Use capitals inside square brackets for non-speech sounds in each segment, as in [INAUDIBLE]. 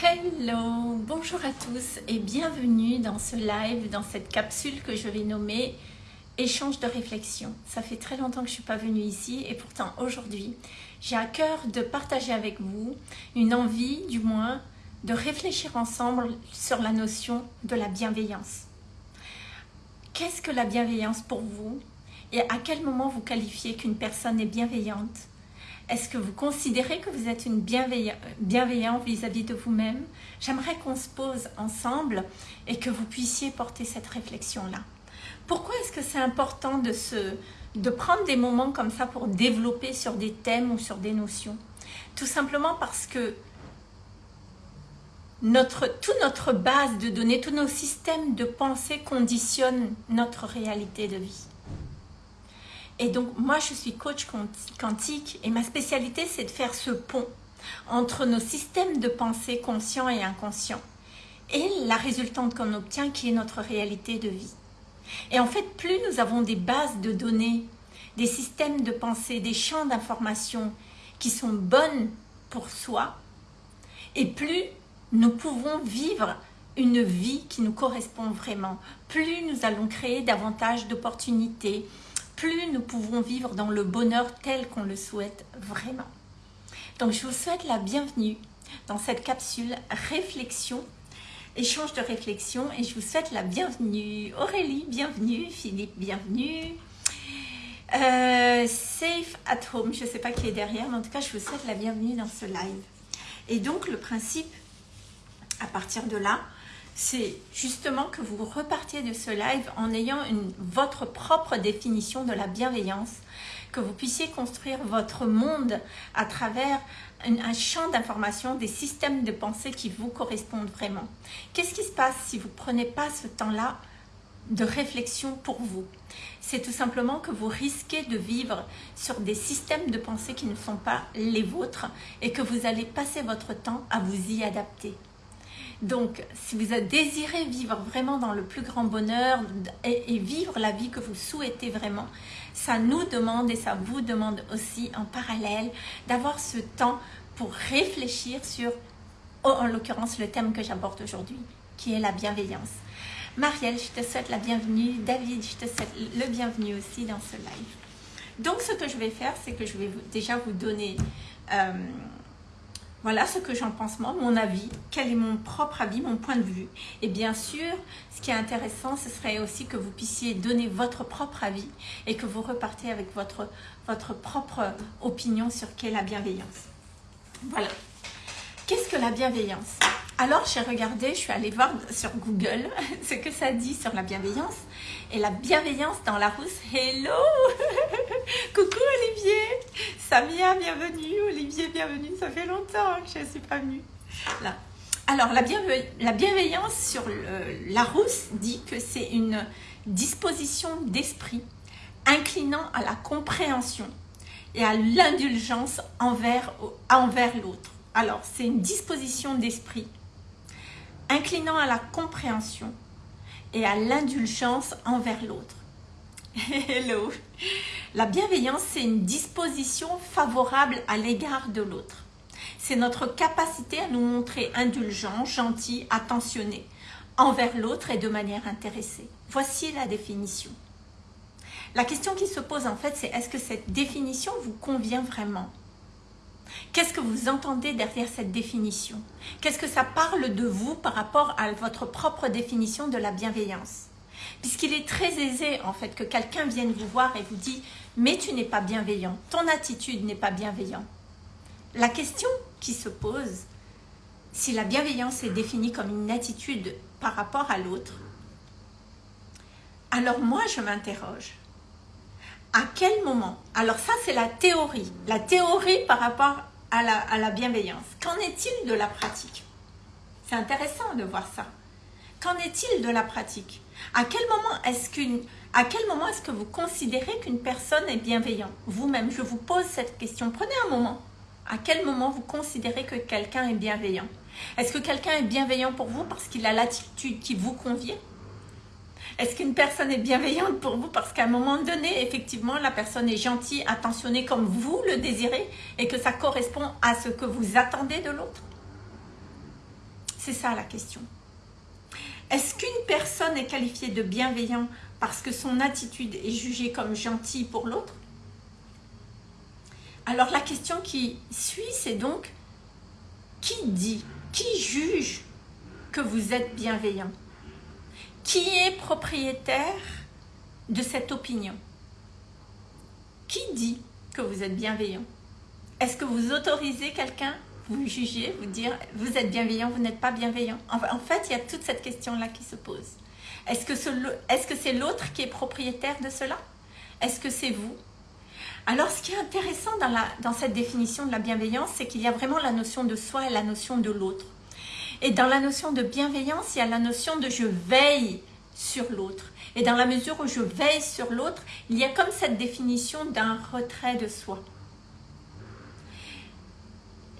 Hello, bonjour à tous et bienvenue dans ce live, dans cette capsule que je vais nommer échange de réflexion. Ça fait très longtemps que je ne suis pas venue ici et pourtant aujourd'hui, j'ai à cœur de partager avec vous une envie, du moins, de réfléchir ensemble sur la notion de la bienveillance. Qu'est-ce que la bienveillance pour vous et à quel moment vous qualifiez qu'une personne est bienveillante est-ce que vous considérez que vous êtes une bienveillant vis-à-vis de vous-même? J'aimerais qu'on se pose ensemble et que vous puissiez porter cette réflexion-là. Pourquoi est-ce que c'est important de, se, prendre des moments comme ça pour développer sur des thèmes ou sur des notions? Tout simplement parce que notre, toute notre base de données, tous nos systèmes de pensée conditionnent notre réalité de vie. Et donc, moi, je suis coach quantique et ma spécialité, c'est de faire ce pont entre nos systèmes de pensée conscients et inconscients et la résultante qu'on obtient qui est notre réalité de vie. Et en fait, plus nous avons des bases de données, des systèmes de pensée, des champs d'information qui sont bonnes pour soi, et plus nous pouvons vivre une vie qui nous correspond vraiment, plus nous allons créer davantage d'opportunités, plus nous pouvons vivre dans le bonheur tel qu'on le souhaite vraiment. Donc je vous souhaite la bienvenue dans cette capsule réflexion, échange de réflexion et je vous souhaite la bienvenue. Aurélie, bienvenue. Philippe, bienvenue. Euh, safe at home, je ne sais pas qui est derrière, mais en tout cas je vous souhaite la bienvenue dans ce live. Et donc le principe, à partir de là, c'est justement que vous repartiez de ce live en ayant votre propre définition de la bienveillance, que vous puissiez construire votre monde à travers un, champ d'information, des systèmes de pensée qui vous correspondent vraiment. Qu'est-ce qui se passe si vous ne prenez pas ce temps-là de réflexion pour vous? C'est tout simplement que vous risquez de vivre sur des systèmes de pensée qui ne sont pas les vôtres et que vous allez passer votre temps à vous y adapter. Donc, si vous désirez vivre vraiment dans le plus grand bonheur et, vivre la vie que vous souhaitez vraiment, ça nous demande et ça vous demande aussi en parallèle d'avoir ce temps pour réfléchir sur, oh, en l'occurrence, le thème que j'aborde aujourd'hui, qui est la bienveillance. Marielle, je te souhaite la bienvenue. David, je te souhaite le bienvenu aussi dans ce live. Donc, ce que je vais faire, c'est que je vais déjà vous donner... Euh, voilà ce que j'en pense moi, mon avis, quel est mon propre avis, mon point de vue? Et bien sûr, ce qui est intéressant, ce serait aussi que vous puissiez donner votre propre avis et que vous repartez avec votre, votre propre opinion sur qu'est la bienveillance. Voilà. Qu'est-ce que la bienveillance? Alors, j'ai regardé, je suis allée voir sur Google [LAUGHS] ce que ça dit sur la bienveillance. Et la bienveillance dans la rousse, hello [LAUGHS] Coucou Olivier Samia, bienvenue Olivier, bienvenue Ça fait longtemps que je ne suis pas venue. Là. Alors, la, la bienveillance sur la rousse dit que c'est une disposition d'esprit inclinant à la compréhension et à l'indulgence envers, envers l'autre. Alors, c'est une disposition d'esprit inclinant à la compréhension et à l'indulgence envers l'autre. [LAUGHS] Hello La bienveillance, c'est une disposition favorable à l'égard de l'autre. C'est notre capacité à nous montrer indulgents, gentils, attentionnés envers l'autre et de manière intéressée. Voici la définition. La question qui se pose en fait, c'est est-ce que cette définition vous convient vraiment? Qu'est-ce que vous entendez derrière cette définition? Qu'est-ce que ça parle de vous par rapport à votre propre définition de la bienveillance? Puisqu'il est très aisé en fait que quelqu'un vienne vous voir et vous dit « mais tu n'es pas bienveillant, ton attitude n'est pas bienveillante ». La question qui se pose, si la bienveillance est définie comme une attitude par rapport à l'autre, alors moi je m'interroge, à quel moment? Alors ça, c'est la théorie. La théorie par rapport à la, bienveillance. Qu'en est-il de la pratique? C'est intéressant de voir ça. Qu'en est-il de la pratique? À quel moment est-ce qu'une à quel moment est-ce que vous considérez qu'une personne est bienveillante? Vous-même, je vous pose cette question. Prenez un moment. À quel moment vous considérez que quelqu'un est bienveillant? Est-ce que quelqu'un est bienveillant pour vous parce qu'il a l'attitude qui vous convient? Est-ce qu'une personne est bienveillante pour vous? Parce qu'à un moment donné, effectivement, la personne est gentille, attentionnée comme vous le désirez et que ça correspond à ce que vous attendez de l'autre? C'est ça la question. Est-ce qu'une personne est qualifiée de bienveillant parce que son attitude est jugée comme gentille pour l'autre? Alors la question qui suit, c'est donc qui dit, qui juge que vous êtes bienveillant? Qui est propriétaire de cette opinion? Qui dit que vous êtes bienveillant? Est-ce que vous autorisez quelqu'un vous juger, vous dire vous êtes bienveillant, vous n'êtes pas bienveillant? En fait, il y a toute cette question-là qui se pose. Est-ce que c'est l'autre qui est propriétaire de cela? Est-ce que c'est vous? Alors, ce qui est intéressant dans cette définition de la bienveillance, c'est qu'il y a vraiment la notion de soi et la notion de l'autre. Et dans la notion de bienveillance, il y a la notion de je veille sur l'autre. Et dans la mesure où je veille sur l'autre, il y a comme cette définition d'un retrait de soi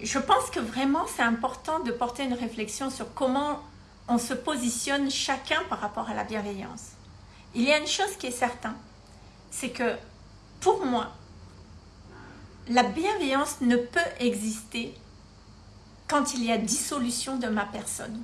je pense que vraiment c'est important de porter une réflexion sur comment on se positionne chacun par rapport à la bienveillance. Il y a une chose qui est certaine, c'est que pour moi, la bienveillance ne peut exister quand il y a dissolution de ma personne.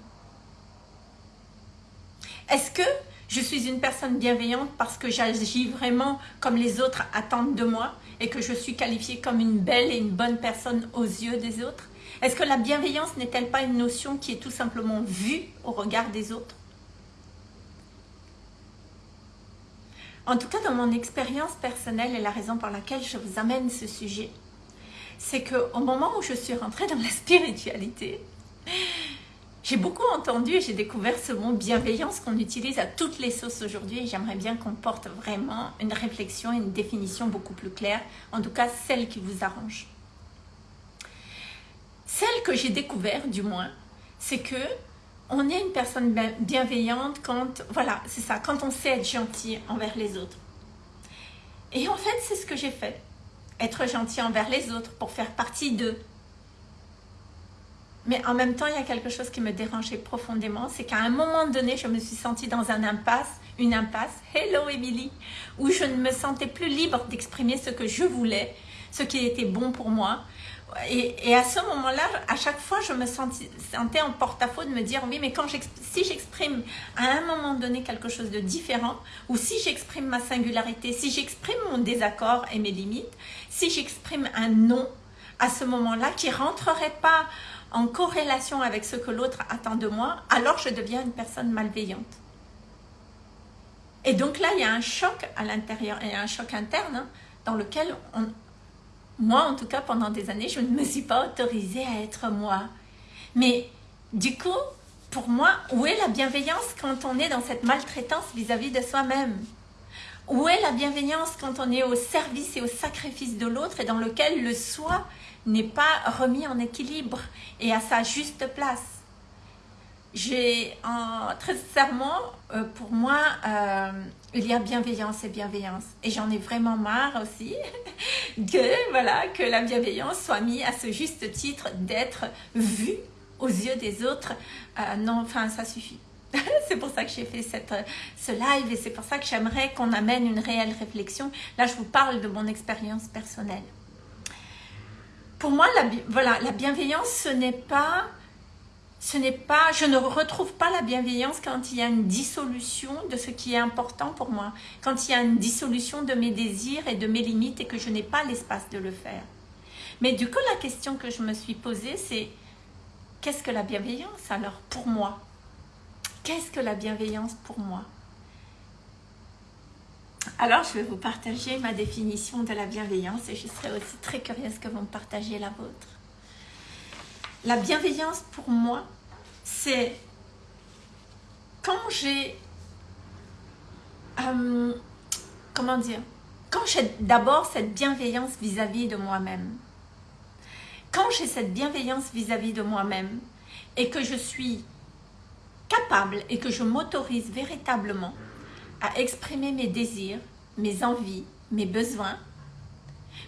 Est-ce que je suis une personne bienveillante parce que j'agis vraiment comme les autres attendent de moi et que je suis qualifiée comme une belle et une bonne personne aux yeux des autres? Est-ce que la bienveillance n'est-elle pas une notion qui est tout simplement vue au regard des autres? En tout cas, dans mon expérience personnelle et la raison pour laquelle je vous amène ce sujet, c'est qu'au moment où je suis rentrée dans la spiritualité, j'ai beaucoup entendu et j'ai découvert ce mot bienveillance qu'on utilise à toutes les sauces aujourd'hui et j'aimerais bien qu'on porte vraiment une réflexion une définition beaucoup plus claire, en tout cas celle qui vous arrange. Celle que j'ai découvert du moins, c'est que on est une personne bienveillante quand, voilà, c'est ça, quand on sait être gentil envers les autres. Et en fait, c'est ce que j'ai fait. Être gentil envers les autres pour faire partie d'eux, mais en même temps, il y a quelque chose qui me dérangeait profondément, c'est qu'à un moment donné, je me suis sentie dans un impasse, une impasse, hello Emily, où je ne me sentais plus libre d'exprimer ce que je voulais, ce qui était bon pour moi. Et, à ce moment-là, à chaque fois, je me sentais, en porte-à-faux de me dire, oui, mais quand si j'exprime à un moment donné quelque chose de différent, ou si j'exprime ma singularité, si j'exprime mon désaccord et mes limites, si j'exprime un non à ce moment-là qui rentrerait pas en corrélation avec ce que l'autre attend de moi, alors je deviens une personne malveillante. Et donc là, il y a un choc à l'intérieur, et un choc interne hein, dans lequel, moi en tout cas, pendant des années, je ne me suis pas autorisée à être moi. Mais du coup, pour moi, où est la bienveillance quand on est dans cette maltraitance vis-à-vis -vis de soi-même? Où est la bienveillance quand on est au service et au sacrifice de l'autre et dans lequel le soi n'est pas remis en équilibre et à sa juste place? J'ai, très sincèrement, euh, pour moi, euh, il y a bienveillance et bienveillance. Et j'en ai vraiment marre aussi [LAUGHS] que, voilà, que la bienveillance soit mise à ce juste titre d'être vue aux yeux des autres. Euh, non, enfin, ça suffit. [LAUGHS] c'est pour ça que j'ai fait cette, ce live et c'est pour ça que j'aimerais qu'on amène une réelle réflexion. Là, je vous parle de mon expérience personnelle pour moi, voilà, la bienveillance, ce n'est pas, ce n'est pas, je ne retrouve pas la bienveillance quand il y a une dissolution de ce qui est important pour moi, quand il y a une dissolution de mes désirs et de mes limites et que je n'ai pas l'espace de le faire. Mais du coup, la question que je me suis posée, c'est qu'est-ce que la bienveillance alors pour moi? Qu'est-ce que la bienveillance pour moi? Alors, je vais vous partager ma définition de la bienveillance et je serai aussi très curieuse que vous me partagiez la vôtre. La bienveillance pour moi, c'est quand j'ai... Euh, comment dire Quand j'ai d'abord cette bienveillance vis-à-vis de moi-même. Quand j'ai cette bienveillance vis-à-vis -vis de moi-même et que je suis capable et que je m'autorise véritablement à exprimer mes désirs, mes envies, mes besoins,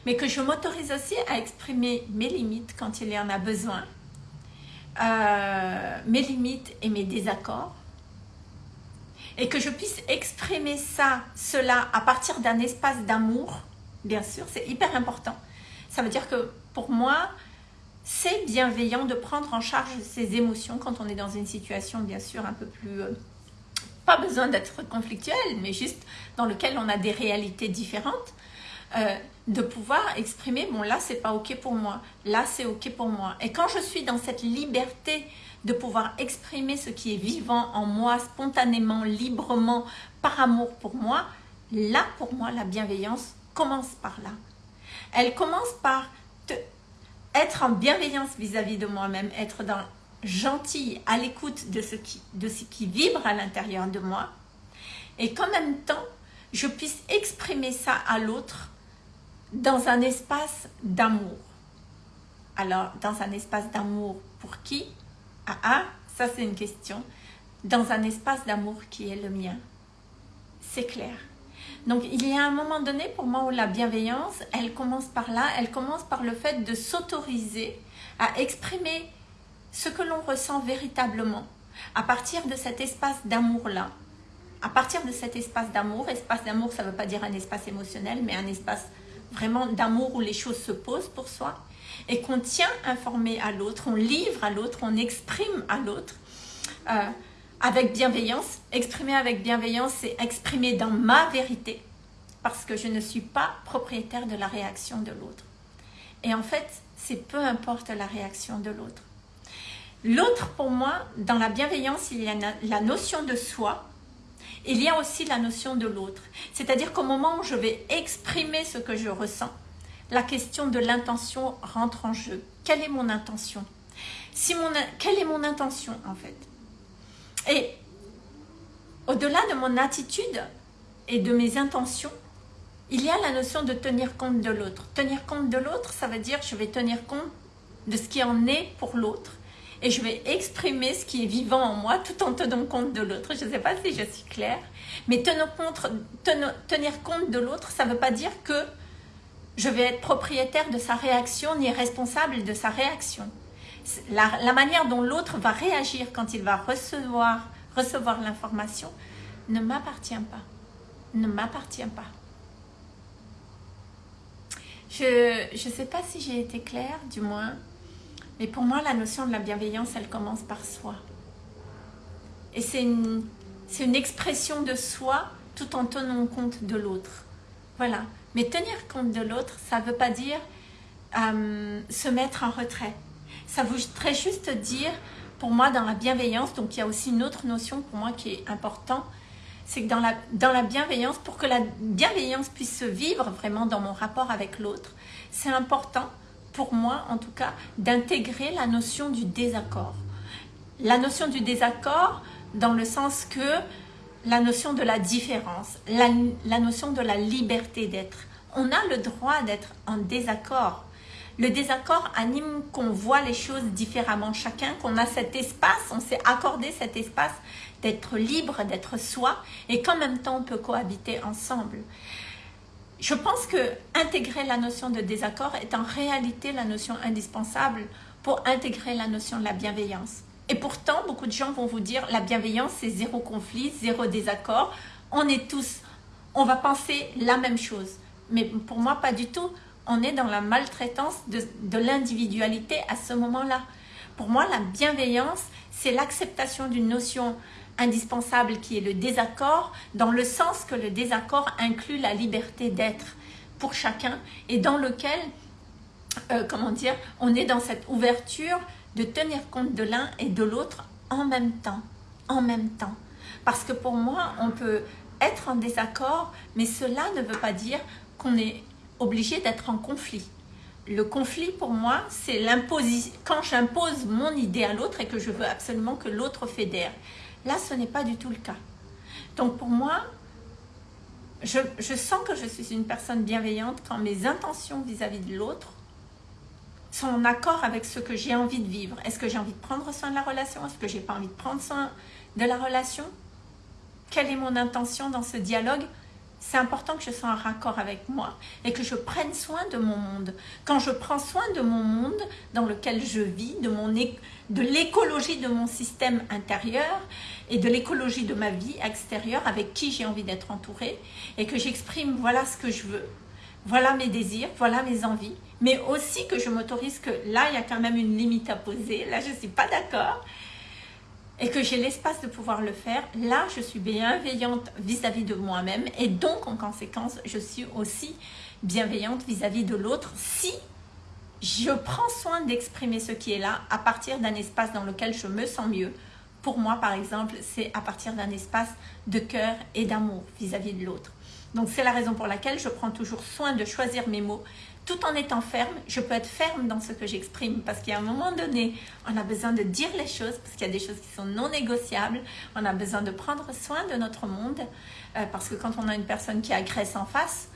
mais que je m'autorise aussi à exprimer mes limites quand il y en a besoin, euh, mes limites et mes désaccords, et que je puisse exprimer ça, cela, à partir d'un espace d'amour, bien sûr, c'est hyper important. Ça veut dire que pour moi, c'est bienveillant de prendre en charge ses émotions quand on est dans une situation bien sûr un peu plus... Euh, pas besoin d'être conflictuel, mais juste dans lequel on a des réalités différentes. Euh, de pouvoir exprimer, bon là c'est pas ok pour moi, là c'est ok pour moi. Et quand je suis dans cette liberté de pouvoir exprimer ce qui est vivant en moi, spontanément, librement, par amour pour moi, là pour moi la bienveillance commence par là. Elle commence par être en bienveillance vis-à-vis de moi-même, être dans gentille, à l'écoute de, ce qui, de ce qui vibre à l'intérieur de moi, et qu'en même temps, je puisse exprimer ça à l'autre dans un espace d'amour. Alors, dans un espace d'amour pour qui? Ah ah, ça c'est une question. Dans un espace d'amour qui est le mien. C'est clair. Donc, il y a un moment donné pour moi où la bienveillance, elle commence par là, elle commence par le fait de s'autoriser à exprimer ce que l'on ressent véritablement à partir de cet espace d'amour-là. À partir de cet espace d'amour, espace d'amour, ça ne veut pas dire un espace émotionnel, mais un espace vraiment d'amour où les choses se posent pour soi et qu'on tient informé à l'autre, on livre à l'autre, on exprime à l'autre euh, avec bienveillance. Exprimer avec bienveillance, c'est exprimer dans ma vérité parce que je ne suis pas propriétaire de la réaction de l'autre. Et en fait, c'est peu importe la réaction de l'autre. L'autre, pour moi, dans la bienveillance, il y a la notion de soi, il y a aussi la notion de l'autre. C'est-à-dire qu'au moment où je vais exprimer ce que je ressens, la question de l'intention rentre en jeu. Quelle est mon intention? Quelle est mon intention en fait? Et au-delà de mon attitude et de mes intentions, il y a la notion de tenir compte de l'autre. Tenir compte de l'autre, ça veut dire je vais tenir compte de ce qui en est pour l'autre et je vais exprimer ce qui est vivant en moi tout en tenant compte de l'autre. Je ne sais pas si je suis claire, mais tenir compte, de l'autre, ça ne veut pas dire que je vais être propriétaire de sa réaction ni responsable de sa réaction. La, la manière dont l'autre va réagir quand il va recevoir, recevoir l'information ne m'appartient pas. Ne m'appartient pas. Je ne sais pas si j'ai été claire, du moins. Mais pour moi, la notion de la bienveillance, elle commence par soi. Et c'est une, une expression de soi tout en tenant compte de l'autre. Voilà. Mais tenir compte de l'autre, ça ne veut pas dire euh, se mettre en retrait. Ça voudrait juste dire, pour moi, dans la bienveillance, donc il y a aussi une autre notion pour moi qui est importante, c'est que dans la, dans la bienveillance, pour que la bienveillance puisse se vivre vraiment dans mon rapport avec l'autre, c'est important pour moi en tout cas, d'intégrer la notion du désaccord. La notion du désaccord dans le sens que la notion de la différence, la, la notion de la liberté d'être. On a le droit d'être en désaccord. Le désaccord anime qu'on voit les choses différemment chacun, qu'on a cet espace, on s'est accordé cet espace d'être libre, d'être soi, et qu'en même temps on peut cohabiter ensemble je pense que intégrer la notion de désaccord est en réalité la notion indispensable pour intégrer la notion de la bienveillance. Et pourtant, beaucoup de gens vont vous dire la bienveillance, c'est zéro conflit, zéro désaccord. On est tous, on va penser la même chose. Mais pour moi, pas du tout. On est dans la maltraitance de, de l'individualité à ce moment-là. Pour moi, la bienveillance, c'est l'acceptation d'une notion indispensable qui est le désaccord, dans le sens que le désaccord inclut la liberté d'être pour chacun et dans lequel, euh, comment dire, on est dans cette ouverture de tenir compte de l'un et de l'autre en même temps, en même temps. Parce que pour moi, on peut être en désaccord, mais cela ne veut pas dire qu'on est obligé d'être en conflit. Le conflit, pour moi, c'est l'imposition. Quand j'impose mon idée à l'autre et que je veux absolument que l'autre fédère. Là, ce n'est pas du tout le cas. Donc pour moi, je, sens que je suis une personne bienveillante quand mes intentions vis-à-vis de l'autre sont en accord avec ce que j'ai envie de vivre. Est-ce que j'ai envie de prendre soin de la relation? Est-ce que j'ai pas envie de prendre soin de la relation? Quelle est mon intention dans ce dialogue? C'est important que je sois en raccord avec moi et que je prenne soin de mon monde. Quand je prends soin de mon monde dans lequel je vis, de, de l'écologie de mon système intérieur et de l'écologie de ma vie extérieure avec qui j'ai envie d'être entourée et que j'exprime voilà ce que je veux, voilà mes désirs, voilà mes envies, mais aussi que je m'autorise que là, il y a quand même une limite à poser, là, je ne suis pas d'accord, et que j'ai l'espace de pouvoir le faire, là, je suis bienveillante vis-à-vis de moi-même, et donc, en conséquence, je suis aussi bienveillante vis-à-vis -vis de l'autre si je prends soin d'exprimer ce qui est là à partir d'un espace dans lequel je me sens mieux. Pour moi, par exemple, c'est à partir d'un espace de cœur et d'amour vis-à-vis de l'autre. Donc, c'est la raison pour laquelle je prends toujours soin de choisir mes mots. Tout en étant ferme, je peux être ferme dans ce que j'exprime parce qu'à un moment donné, on a besoin de dire les choses parce qu'il y a des choses qui sont non négociables. On a besoin de prendre soin de notre monde euh, parce que quand on a une personne qui agresse en face,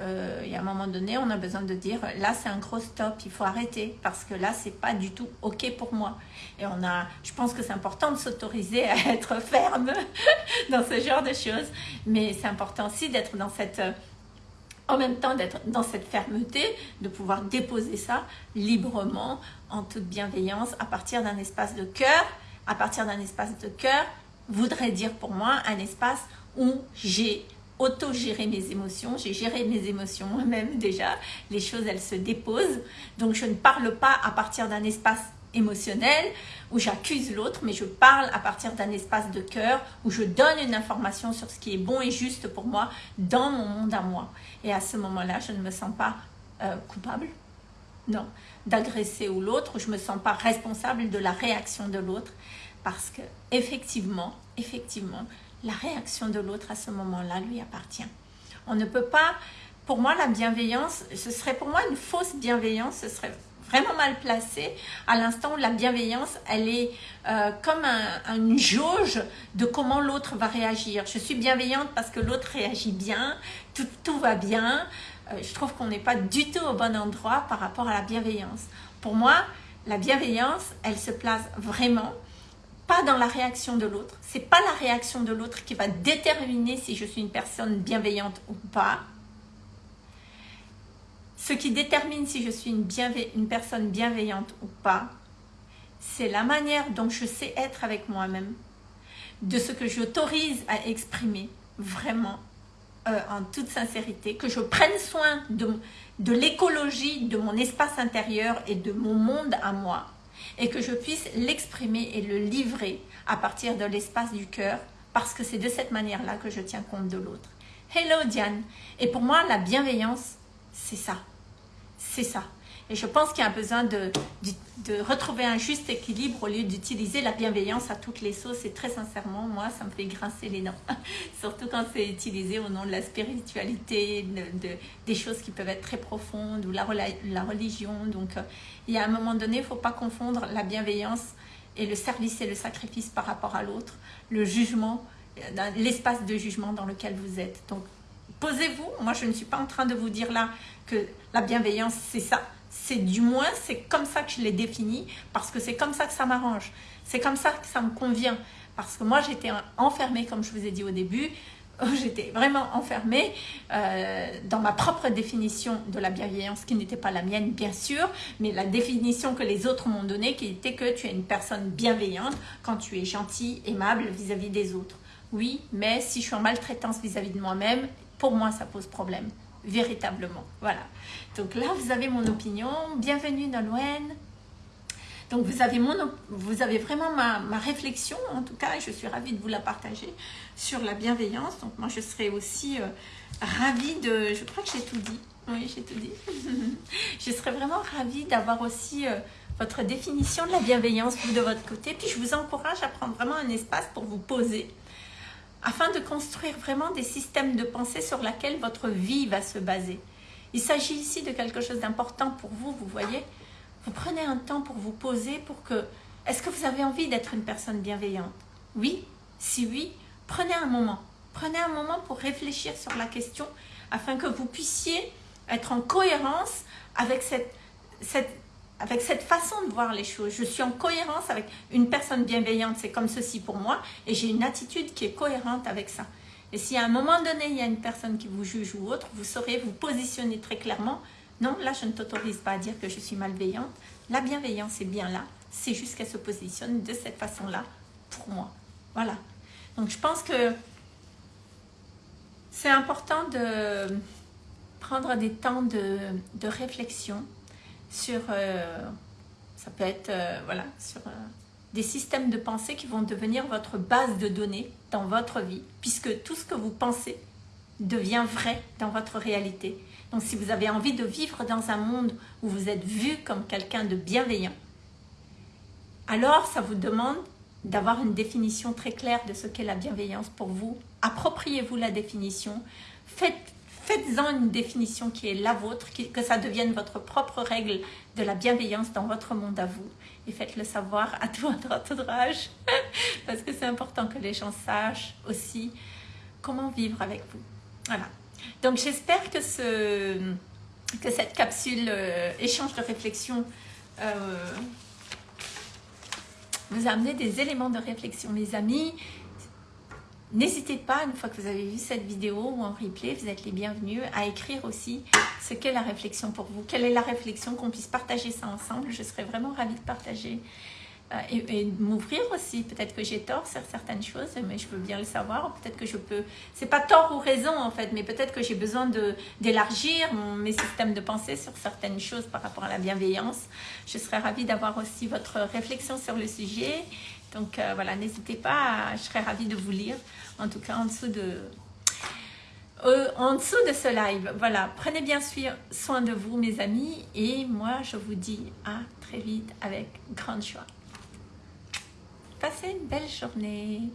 euh, il y a un moment donné, on a besoin de dire là c'est un gros stop, il faut arrêter parce que là c'est pas du tout ok pour moi. Et on a, je pense que c'est important de s'autoriser à être ferme [LAUGHS] dans ce genre de choses, mais c'est important aussi d'être dans cette, en même temps d'être dans cette fermeté, de pouvoir déposer ça librement, en toute bienveillance, à partir d'un espace de cœur. À partir d'un espace de cœur voudrait dire pour moi un espace où j'ai auto-gérer mes émotions. J'ai géré mes émotions moi-même déjà. Les choses, elles se déposent. Donc, je ne parle pas à partir d'un espace émotionnel où j'accuse l'autre, mais je parle à partir d'un espace de cœur où je donne une information sur ce qui est bon et juste pour moi dans mon monde à moi. Et à ce moment-là, je ne me sens pas euh, coupable, non, d'agresser ou l'autre, je ne me sens pas responsable de la réaction de l'autre parce que effectivement, effectivement, la réaction de l'autre à ce moment-là lui appartient. On ne peut pas, pour moi la bienveillance, ce serait pour moi une fausse bienveillance, ce serait vraiment mal placé à l'instant où la bienveillance, elle est euh, comme une jauge de comment l'autre va réagir. Je suis bienveillante parce que l'autre réagit bien, tout, tout va bien. Euh, je trouve qu'on n'est pas du tout au bon endroit par rapport à la bienveillance. Pour moi, la bienveillance, elle se place vraiment pas dans la réaction de l'autre. C'est pas la réaction de l'autre qui va déterminer si je suis une personne bienveillante ou pas. Ce qui détermine si je suis une, personne bienveillante ou pas, c'est la manière dont je sais être avec moi-même, de ce que j'autorise à exprimer vraiment euh, en toute sincérité, que je prenne soin de, de l'écologie de mon espace intérieur et de mon monde à moi, et que je puisse l'exprimer et le livrer à partir de l'espace du cœur parce que c'est de cette manière-là que je tiens compte de l'autre. Hello Diane Et pour moi, la bienveillance, c'est ça. C'est ça. Et je pense qu'il y a besoin de, de, retrouver un juste équilibre au lieu d'utiliser la bienveillance à toutes les sauces. Et très sincèrement, moi, ça me fait grincer les dents. [LAUGHS] Surtout quand c'est utilisé au nom de la spiritualité, de, des choses qui peuvent être très profondes, ou la, la religion. Donc, euh, il y a un moment donné, il ne faut pas confondre la bienveillance et le service et le sacrifice par rapport à l'autre, le jugement, euh, l'espace de jugement dans lequel vous êtes. Donc, posez-vous. Moi, je ne suis pas en train de vous dire là que la bienveillance, c'est ça c'est du moins, c'est comme ça que je l'ai défini, parce que c'est comme ça que ça m'arrange. C'est comme ça que ça me convient. Parce que moi, j'étais enfermée, comme je vous ai dit au début, [LAUGHS] j'étais vraiment enfermée euh, dans ma propre définition de la bienveillance, qui n'était pas la mienne, bien sûr, mais la définition que les autres m'ont donnée, qui était que tu es une personne bienveillante quand tu es gentil, aimable vis-à-vis -vis des autres. Oui, mais si je suis en maltraitance vis-à-vis -vis de moi-même, pour moi, ça pose problème véritablement. Voilà. Donc là, vous avez mon opinion. Bienvenue Nolwenn. Donc vous avez, mon, vous avez vraiment ma, ma, réflexion, en tout cas, et je suis ravie de vous la partager sur la bienveillance. Donc moi, je serais aussi euh, ravie de... Je crois que j'ai tout dit. Oui, j'ai tout dit. [LAUGHS] je serais vraiment ravie d'avoir aussi euh, votre définition de la bienveillance, de votre côté. Puis je vous encourage à prendre vraiment un espace pour vous poser afin de construire vraiment des systèmes de pensée sur lesquels votre vie va se baser. Il s'agit ici de quelque chose d'important pour vous, vous voyez. Vous prenez un temps pour vous poser pour que... Est-ce que vous avez envie d'être une personne bienveillante? Oui? Si oui, prenez un moment. Prenez un moment pour réfléchir sur la question afin que vous puissiez être en cohérence avec cette, cette avec cette façon de voir les choses. Je suis en cohérence avec une personne bienveillante, c'est comme ceci pour moi, et j'ai une attitude qui est cohérente avec ça. Et si à un moment donné, il y a une personne qui vous juge ou autre, vous saurez vous positionner très clairement. Non, là, je ne t'autorise pas à dire que je suis malveillante. La bienveillance est bien là. C'est juste qu'elle se positionne de cette façon-là pour moi. Voilà. Donc, je pense que c'est important de prendre des temps de, réflexion sur, euh, ça peut être, euh, voilà, sur des systèmes de pensée qui vont devenir votre base de données dans votre vie, puisque tout ce que vous pensez devient vrai dans votre réalité. Donc si vous avez envie de vivre dans un monde où vous êtes vu comme quelqu'un de bienveillant, alors ça vous demande d'avoir une définition très claire de ce qu'est la bienveillance pour vous. Appropriez-vous la définition, faites Faites-en une définition qui est la vôtre, que ça devienne votre propre règle de la bienveillance dans votre monde à vous. Et faites-le savoir à tout votre entourage, [LAUGHS] parce que c'est important que les gens sachent aussi comment vivre avec vous. Voilà. Donc j'espère que, ce, que cette capsule euh, échange de réflexion euh, vous a amené des éléments de réflexion, mes amis. N'hésitez pas, une fois que vous avez vu cette vidéo ou en replay, vous êtes les bienvenus, à écrire aussi ce qu'est la réflexion pour vous. Quelle est la réflexion, qu'on puisse partager ça ensemble. Je serais vraiment ravie de partager euh, et, m'ouvrir aussi. Peut-être que j'ai tort sur certaines choses, mais je veux bien le savoir. Peut-être que je peux... C'est pas tort ou raison en fait, mais peut-être que j'ai besoin d'élargir mes systèmes de pensée sur certaines choses par rapport à la bienveillance. Je serais ravie d'avoir aussi votre réflexion sur le sujet. Donc euh, voilà, n'hésitez pas, je serais ravie de vous lire, en tout cas en dessous de, euh, en dessous de ce live. Voilà, prenez bien soin de vous mes amis et moi je vous dis à très vite avec grande joie. Passez une belle journée.